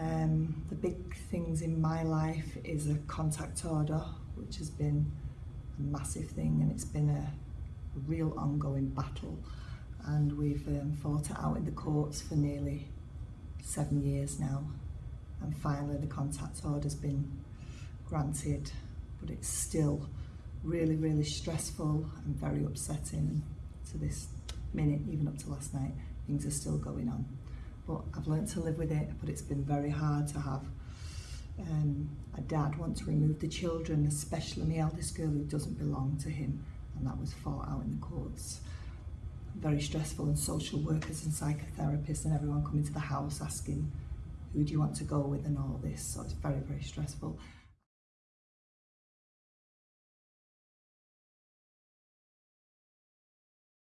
Um, the big things in my life is a contact order, which has been a massive thing and it's been a real ongoing battle. And we've um, fought it out in the courts for nearly seven years now. And finally the contact order's been granted, but it's still really, really stressful and very upsetting to this minute, even up to last night, things are still going on. But I've learned to live with it, but it's been very hard to have um, a dad want to remove the children, especially my eldest girl who doesn't belong to him, and that was fought out in the courts. Very stressful, and social workers and psychotherapists and everyone coming to the house asking, who do you want to go with and all this, so it's very, very stressful.